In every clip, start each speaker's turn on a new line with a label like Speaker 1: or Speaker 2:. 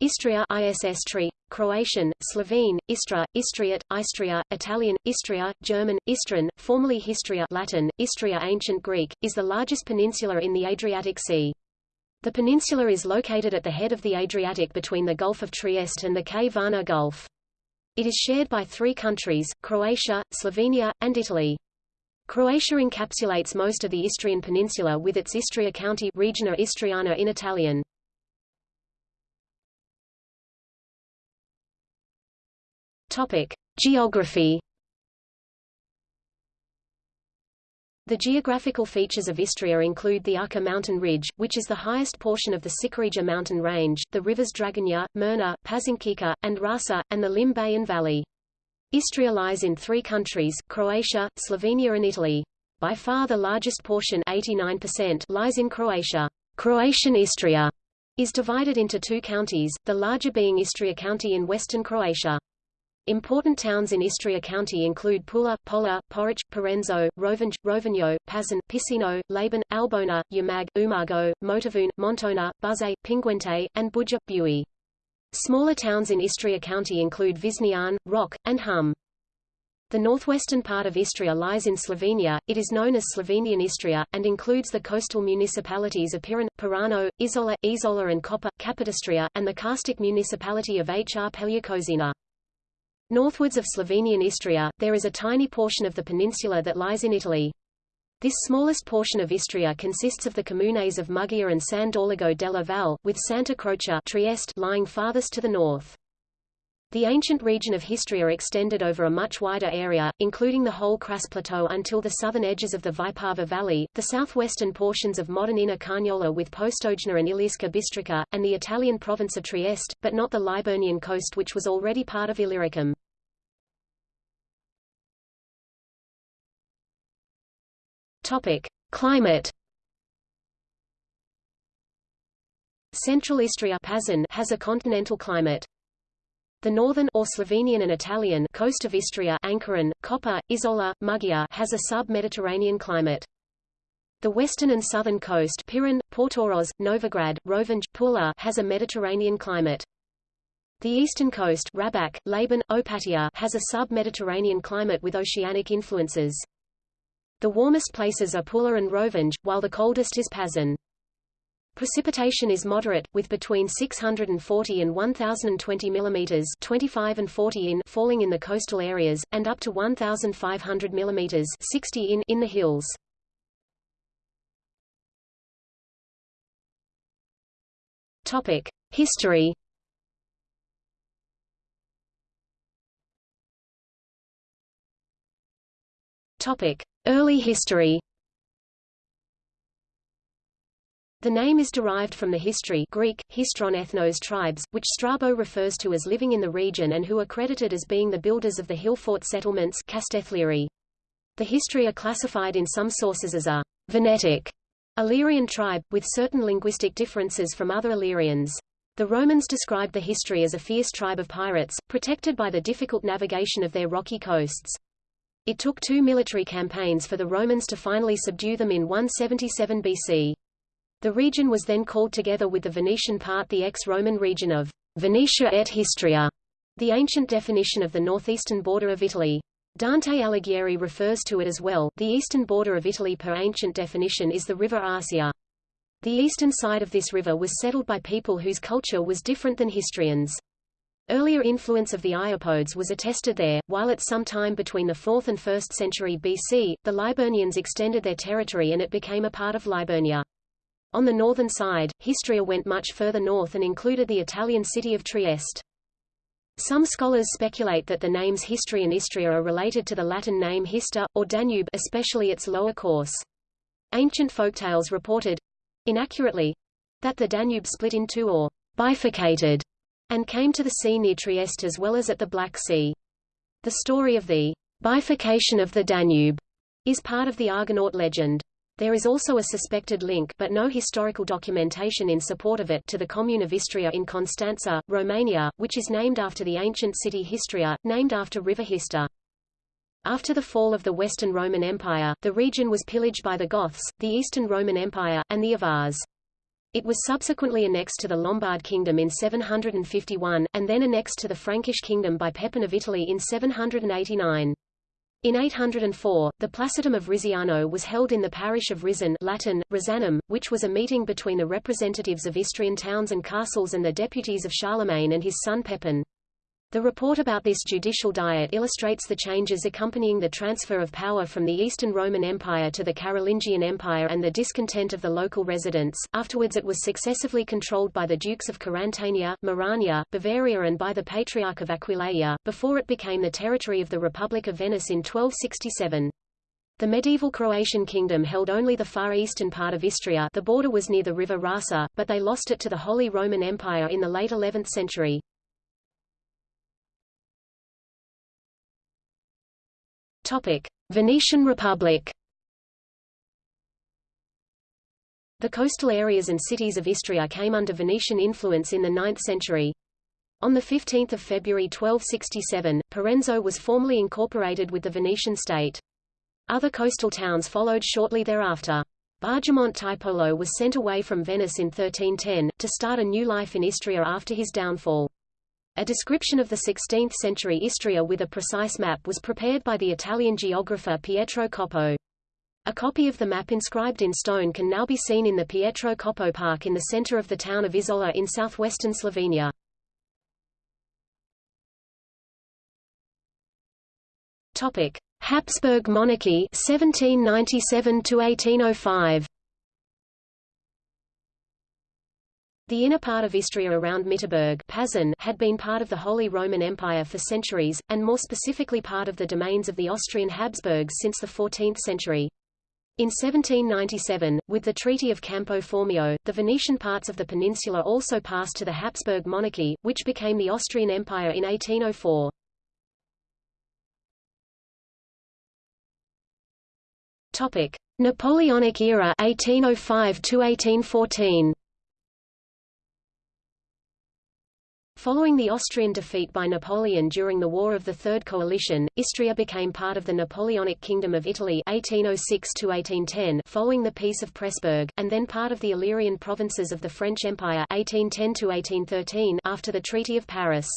Speaker 1: Istria ISS tree, Croatian, Slovene, Istra, Istriot, Istria, Italian, Istria, German, Istrin, formerly Histria Latin, Istria Ancient Greek, is the largest peninsula in the Adriatic Sea. The peninsula is located at the head of the Adriatic between the Gulf of Trieste and the Kvarner Gulf. It is shared by three countries, Croatia, Slovenia, and Italy. Croatia encapsulates most of the Istrian peninsula with its Istria county Regione Istriana in Italian. Topic: Geography. The geographical features of Istria include the Učka mountain ridge, which is the highest portion of the Ćićarija mountain range, the rivers Dragonja, Mirna, Pazinčica, and Rasa, and the Lim Bay and Valley. Istria lies in three countries, Croatia, Slovenia and Italy. By far the largest portion 89% lies in Croatia. Croatian Istria is divided into two counties, the larger being Istria County in western Croatia. Important towns in Istria County include Pula, Pola, Poreč, Parenzo, Rovinj, Rovigno, Pazin, Pisino, Labin, Albona, Umag, Umago, Motovun, Montona, Buzet, Pinguente, and Buje, Buie. Smaller towns in Istria County include Viznian, Roč, and Hum. The northwestern part of Istria lies in Slovenia, it is known as Slovenian Istria, and includes the coastal municipalities of Piran, Pirano, Izola, Isola and Koper, Capodistria, and the karstic municipality of Hrpelje-Kozina. Northwards of Slovenian Istria, there is a tiny portion of the peninsula that lies in Italy. This smallest portion of Istria consists of the communes of Muggia and San Dorligo della Val, with Santa Croce Trieste lying farthest to the north. The ancient region of Histria extended over a much wider area, including the whole Kras Plateau until the southern edges of the Vipava Valley, the southwestern portions of modern Inner Carniola with Postojna and Ilirska Bistrica, and the Italian province of Trieste, but not the Liburnian coast which was already part of Illyricum. Topic: Climate. Central Istria Pazin has a continental climate. The northern or Slovenian and Italian coast of Istria Ankaran, Koper, Izola, Muggia has a sub-Mediterranean climate. The western and southern coast Piran, Portorož, Novigrad, Rovinj, Pula has a Mediterranean climate. The eastern coast Rabac, Labin, Opatija has a sub-Mediterranean climate with oceanic influences. The warmest places are Pula and Rovinj, while the coldest is Pazin. Precipitation is moderate, with between 640 and 1020 mm 25 and 40 in falling in the coastal areas, and up to 1500 mm 60 in in the hills. History. Early Histri The name is derived from the Histri Greek, histron ethnos tribes, which Strabo refers to as living in the region and who are credited as being the builders of the hill fort settlements The Histri are classified in some sources as a Venetic Illyrian tribe, with certain linguistic differences from other Illyrians. The Romans described the history as a fierce tribe of pirates, protected by the difficult navigation of their rocky coasts. It took two military campaigns for the Romans to finally subdue them in 177 BC. The region was then called together with the Venetian part the ex-Roman region of Venetia et Histria, the ancient definition of the northeastern border of Italy. Dante Alighieri refers to it as well. The eastern border of Italy per ancient definition is the river Arsia. The eastern side of this river was settled by people whose culture was different than Histrians. Earlier influence of the Iapodes was attested there, while at some time between the 4th and 1st century BC, the Liburnians extended their territory and it became a part of Liburnia. On the northern side, Histria went much further north and included the Italian city of Trieste. Some scholars speculate that the names Histria and Istria are related to the Latin name Hister, or Danube especially its lower course. Ancient folktales reported, inaccurately, that the Danube split in two or bifurcated and came to the sea near Trieste as well as at the Black Sea. The story of the bifurcation of the Danube is part of the Argonaut legend. There is also a suspected link but no historical documentation in support of it to the commune of Istria in Constanța, Romania, which is named after the ancient city Histria, named after river Hister. After the fall of the Western Roman Empire, the region was pillaged by the Goths, the Eastern Roman Empire, and the Avars. It was subsequently annexed to the Lombard Kingdom in 751, and then annexed to the Frankish Kingdom by Pepin of Italy in 789. In 804, the Placitum of Riziano was held in the parish of Rizan Latin, Rizanum, which was a meeting between the representatives of Istrian towns and castles and the deputies of Charlemagne and his son Pepin. The report about this judicial diet illustrates the changes accompanying the transfer of power from the Eastern Roman Empire to the Carolingian Empire and the discontent of the local residents. Afterwards it was successively controlled by the dukes of Carantania, Merania, Bavaria and by the Patriarch of Aquileia, before it became the territory of the Republic of Venice in 1267. The medieval Croatian kingdom held only the far eastern part of Istria the border was near the river Rasa, but they lost it to the Holy Roman Empire in the late 11th century. Venetian Republic. The coastal areas and cities of Istria came under Venetian influence in the 9th century. On 15 February 1267, Parenzo was formally incorporated with the Venetian state. Other coastal towns followed shortly thereafter. Bajamonte Tiepolo was sent away from Venice in 1310, to start a new life in Istria after his downfall. A description of the 16th-century Istria with a precise map was prepared by the Italian geographer Pietro Coppo. A copy of the map inscribed in stone can now be seen in the Pietro Coppo Park in the center of the town of Isola in southwestern Slovenia. Topic: Habsburg monarchy 1797 to 1805. The inner part of Istria around Mitterburg Pazin had been part of the Holy Roman Empire for centuries, and more specifically part of the domains of the Austrian Habsburgs since the 14th century. In 1797, with the Treaty of Campo Formio, the Venetian parts of the peninsula also passed to the Habsburg monarchy, which became the Austrian Empire in 1804. Topic: Napoleonic era 1805 to 1814. Following the Austrian defeat by Napoleon during the War of the Third Coalition, Istria became part of the Napoleonic Kingdom of Italy 1806 following the Peace of Pressburg, and then part of the Illyrian provinces of the French Empire 1810 after the Treaty of Paris.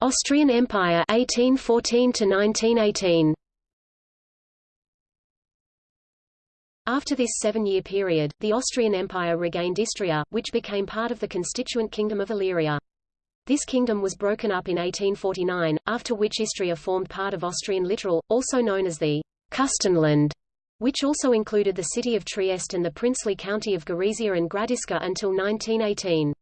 Speaker 1: Austrian Empire 1814 1918. After this seven-year period, the Austrian Empire regained Istria, which became part of the constituent kingdom of Illyria. This kingdom was broken up in 1849, after which Istria formed part of Austrian Littoral, also known as the Kustenland, which also included the city of Trieste and the princely county of Gorizia and Gradiška until 1918.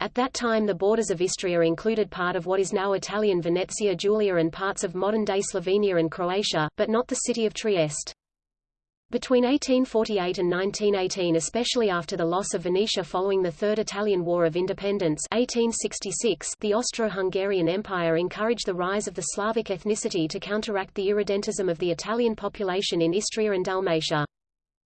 Speaker 1: At that time the borders of Istria included part of what is now Italian Venezia Giulia and parts of modern-day Slovenia and Croatia, but not the city of Trieste. Between 1848 and 1918 especially after the loss of Venetia following the Third Italian War of Independence 1866, the Austro-Hungarian Empire encouraged the rise of the Slavic ethnicity to counteract the irredentism of the Italian population in Istria and Dalmatia.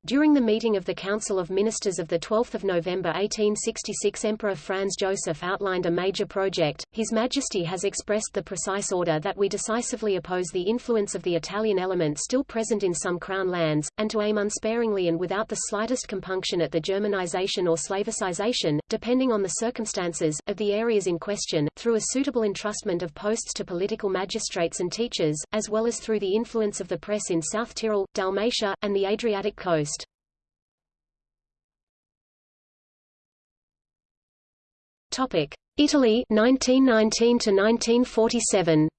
Speaker 1: During the meeting of the Council of Ministers of 12 November 1866 Emperor Franz Joseph outlined a major project. His Majesty has expressed the precise order that we decisively oppose the influence of the Italian element still present in some crown lands, and to aim unsparingly and without the slightest compunction at the Germanization or Slavicization, depending on the circumstances, of the areas in question, through a suitable entrustment of posts to political magistrates and teachers, as well as through the influence of the press in South Tyrol, Dalmatia, and the Adriatic coast. Topic: Italy 1919 to 1947.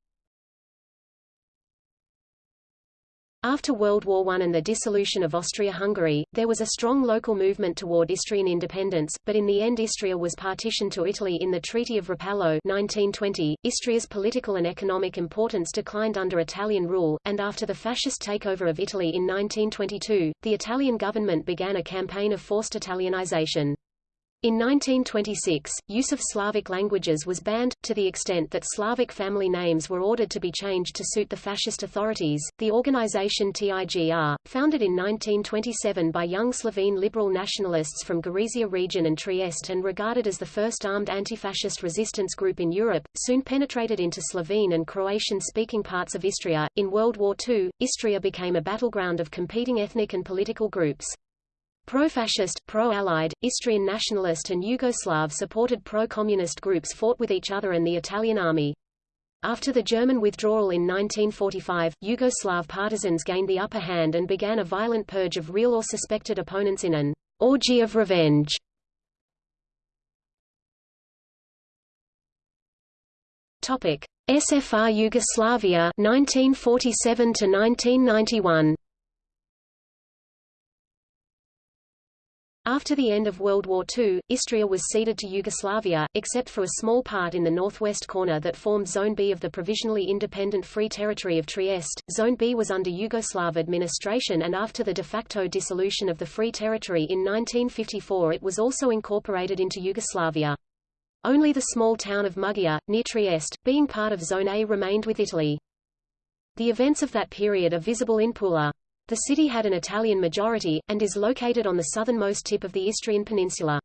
Speaker 1: After World War I and the dissolution of Austria-Hungary, there was a strong local movement toward Istrian independence, but in the end Istria was partitioned to Italy in the Treaty of Rapallo 1920. Istria's political and economic importance declined under Italian rule, and after the fascist takeover of Italy in 1922, the Italian government began a campaign of forced Italianization. In 1926, use of Slavic languages was banned, to the extent that Slavic family names were ordered to be changed to suit the fascist authorities. The organization TIGR, founded in 1927 by young Slovene liberal nationalists from Gorizia region and Trieste and regarded as the first armed anti-fascist resistance group in Europe, soon penetrated into Slovene and Croatian-speaking parts of Istria. In World War II, Istria became a battleground of competing ethnic and political groups. Pro-fascist, pro-Allied, Istrian nationalist and Yugoslav-supported pro-communist groups fought with each other and the Italian army. After the German withdrawal in 1945, Yugoslav partisans gained the upper hand and began a violent purge of real or suspected opponents in an orgy of revenge. Topic: SFR Yugoslavia 1947 to 1991. After the end of World War II, Istria was ceded to Yugoslavia, except for a small part in the northwest corner that formed Zone B of the provisionally independent Free Territory of Trieste. Zone B was under Yugoslav administration and after the de facto dissolution of the Free Territory in 1954 it was also incorporated into Yugoslavia. Only the small town of Muggia, near Trieste, being part of Zone A remained with Italy. The events of that period are visible in Pula. The city had an Italian majority, and is located on the southernmost tip of the Istrian Peninsula.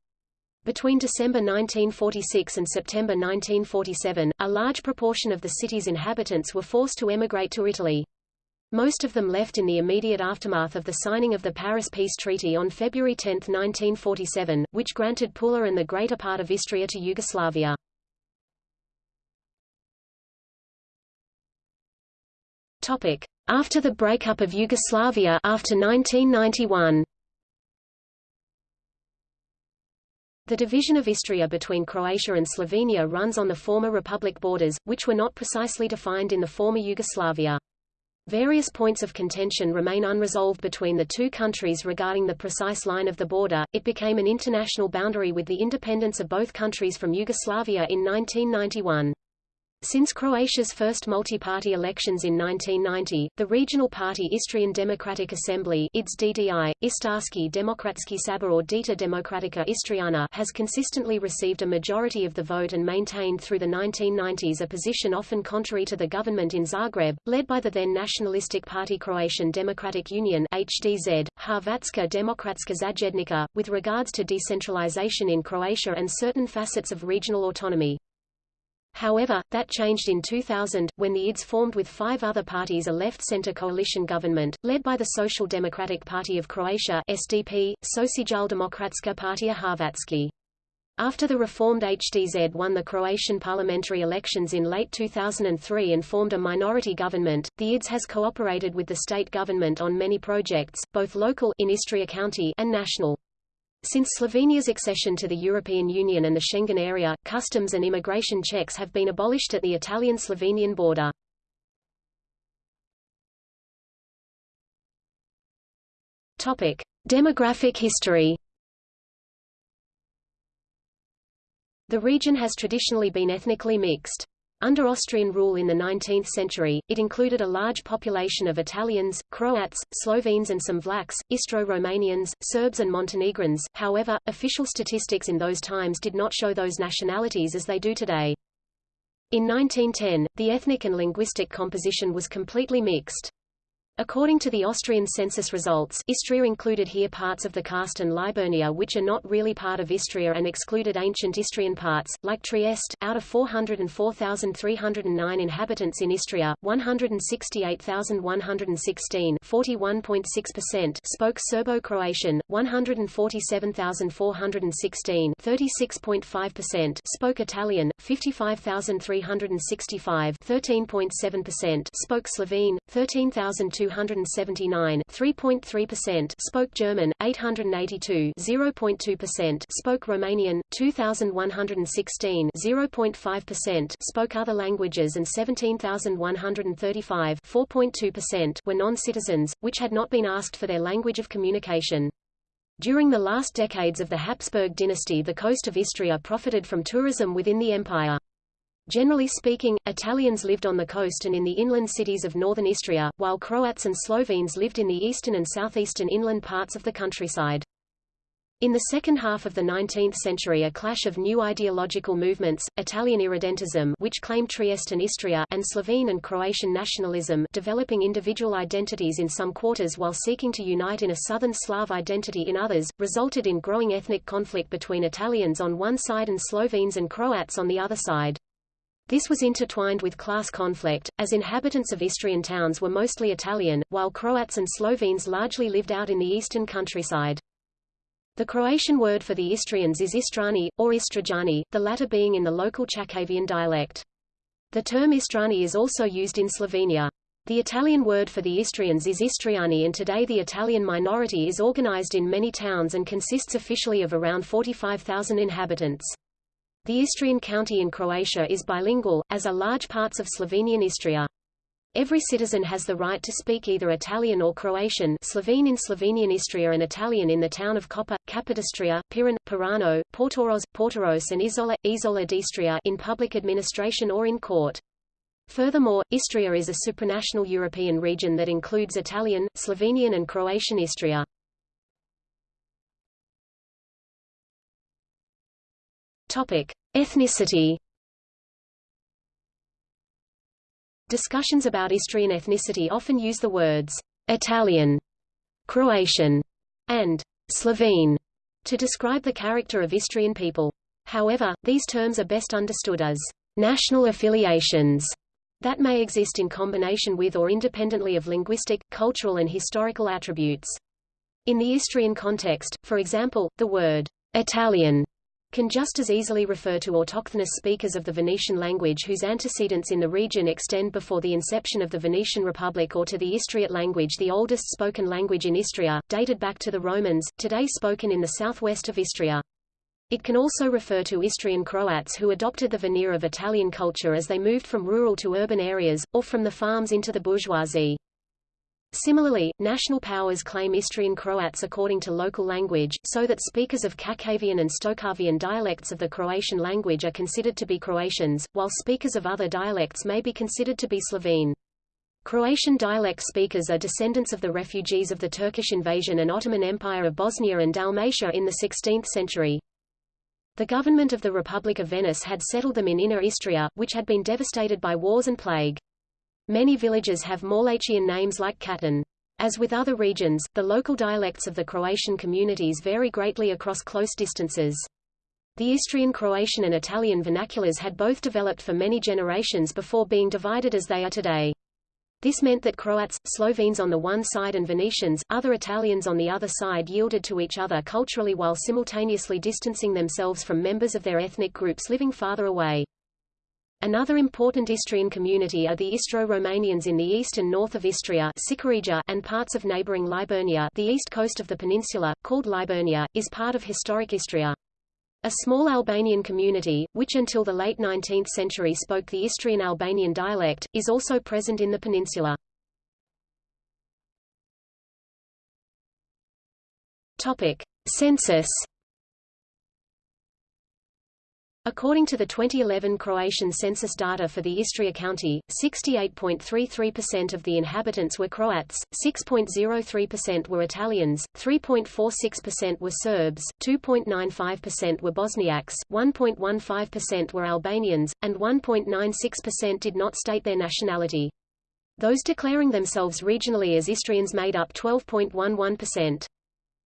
Speaker 1: Between December 1946 and September 1947, a large proportion of the city's inhabitants were forced to emigrate to Italy. Most of them left in the immediate aftermath of the signing of the Paris Peace Treaty on February 10, 1947, which granted Pula and the greater part of Istria to Yugoslavia. Topic: after the breakup of Yugoslavia after 1991. The division of Istria between Croatia and Slovenia runs on the former republic borders, which were not precisely defined in the former Yugoslavia. Various points of contention remain unresolved between the two countries regarding the precise line of the border. It became an international boundary with the independence of both countries from Yugoslavia in 1991. Since Croatia's first multi-party elections in 1990, the regional party Istrian Democratic Assembly IDS DDI, Istarski Demokratski Sabor or Dieta Democratica Istriana has consistently received a majority of the vote and maintained through the 1990s a position often contrary to the government in Zagreb, led by the then nationalistic party Croatian Democratic Union HDZ, Hrvatska Demokratska Zajednica, with regards to decentralization in Croatia and certain facets of regional autonomy. However, that changed in 2000, when the IDS formed with five other parties a left-center coalition government, led by the Social Democratic Party of Croatia SDP, Socialdemokratska partija Hrvatske. After the reformed HDZ won the Croatian parliamentary elections in late 2003 and formed a minority government, the IDS has cooperated with the state government on many projects, both local in Istria County and national. Since Slovenia's accession to the European Union and the Schengen area, customs and immigration checks have been abolished at the Italian-Slovenian border. Topic: Demographic history. The region has traditionally been ethnically mixed. Under Austrian rule in the 19th century, it included a large population of Italians, Croats, Slovenes and some Vlachs, Istro-Romanians, Serbs and Montenegrins, however, official statistics in those times did not show those nationalities as they do today. In 1910, the ethnic and linguistic composition was completely mixed. According to the Austrian census results, Istria included here parts of the Karst and Liburnia which are not really part of Istria and excluded ancient Istrian parts, like Trieste. Out of 404,309 inhabitants in Istria, 168,116 41.6% spoke Serbo-Croatian, 147,416 36.5% spoke Italian, 55,365 13.7% spoke Slovene, 13,200 279 3.3% spoke German, 882 0.2% spoke Romanian, 2,116 0.5% spoke other languages and 17,135 4.2% were non-citizens, which had not been asked for their language of communication. During the last decades of the Habsburg dynasty the coast of Istria profited from tourism within the empire. Generally speaking, Italians lived on the coast and in the inland cities of northern Istria, while Croats and Slovenes lived in the eastern and southeastern inland parts of the countryside. In the second half of the 19th century a clash of new ideological movements, Italian irredentism which claimed Trieste and Istria and Slovene and Croatian nationalism developing individual identities in some quarters while seeking to unite in a southern Slav identity in others, resulted in growing ethnic conflict between Italians on one side and Slovenes and Croats on the other side. This was intertwined with class conflict, as inhabitants of Istrian towns were mostly Italian, while Croats and Slovenes largely lived out in the eastern countryside. The Croatian word for the Istrians is Istrani, or Istrađani, the latter being in the local Chakavian dialect. The term Istrani is also used in Slovenia. The Italian word for the Istrians is Istriani and today the Italian minority is organized in many towns and consists officially of around 45,000 inhabitants. The Istrian county in Croatia is bilingual, as are large parts of Slovenian Istria. Every citizen has the right to speak either Italian or Croatian Slovene in Slovenian Istria and Italian in the town of Koper, Capodistria, Piran, Pirano, Portorož, Portoros and Izola, Isola d'Istria in public administration or in court. Furthermore, Istria is a supranational European region that includes Italian, Slovenian and Croatian Istria. Topic: Ethnicity Discussions about Istrian ethnicity often use the words Italian, Croatian, and Slovene to describe the character of Istrian people. However, these terms are best understood as national affiliations that may exist in combination with or independently of linguistic, cultural and historical attributes. In the Istrian context, for example, the word Italian can just as easily refer to autochthonous speakers of the Venetian language whose antecedents in the region extend before the inception of the Venetian Republic or to the Istriot language the oldest spoken language in Istria, dated back to the Romans, today spoken in the southwest of Istria. It can also refer to Istrian Croats who adopted the veneer of Italian culture as they moved from rural to urban areas, or from the farms into the bourgeoisie. Similarly, national powers claim Istrian Croats according to local language, so that speakers of Chakavian and Stokavian dialects of the Croatian language are considered to be Croatians, while speakers of other dialects may be considered to be Slovene. Croatian dialect speakers are descendants of the refugees of the Turkish invasion and Ottoman Empire of Bosnia and Dalmatia in the 16th century. The government of the Republic of Venice had settled them in Inner Istria, which had been devastated by wars and plague. Many villages have Morlachian names like Katan. As with other regions, the local dialects of the Croatian communities vary greatly across close distances. The Istrian Croatian and Italian vernaculars had both developed for many generations before being divided as they are today. This meant that Croats, Slovenes on the one side and Venetians, other Italians on the other side yielded to each other culturally while simultaneously distancing themselves from members of their ethnic groups living farther away. Another important Istrian community are the Istro-Romanians in the east and north of Istria and parts of neighboring Liburnia the east coast of the peninsula, called Liburnia, is part of historic Istria. A small Albanian community, which until the late 19th century spoke the Istrian Albanian dialect, is also present in the peninsula. Topic. Census According to the 2011 Croatian census data for the Istria County, 68.33% of the inhabitants were Croats, 6.03% were Italians, 3.46% were Serbs, 2.95% were Bosniaks, 1.15% were Albanians, and 1.96% did not state their nationality. Those declaring themselves regionally as Istrians made up 12.11%.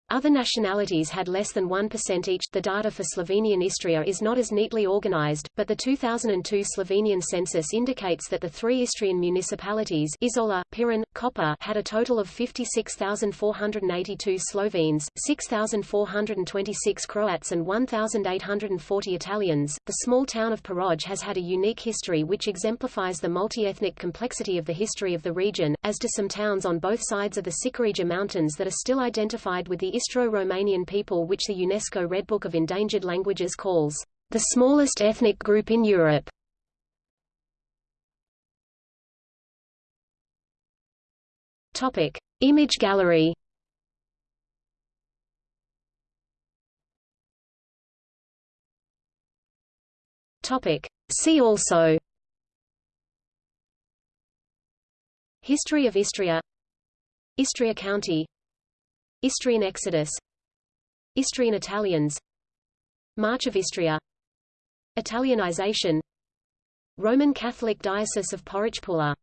Speaker 1: Other nationalities had less than 1% each. The data for Slovenian Istria is not as neatly organized, but the 2002 Slovenian census indicates that the three Istrian municipalities Izola, Piran, Koper had a total of 56,482 Slovenes, 6,426 Croats and 1,840 Italians. The small town of Peroj has had a unique history which exemplifies the multi-ethnic complexity of the history of the region, as do some towns on both sides of the Ćićarija Mountains that are still identified with the Istro-Romanian people which the UNESCO Red Book of Endangered Languages calls the smallest ethnic group in Europe. Topic: Image gallery. Topic: See also History of Istria Istria County Istrian Exodus. Istrian Italians. March of Istria. Italianization. Roman Catholic Diocese of Poreč-Pula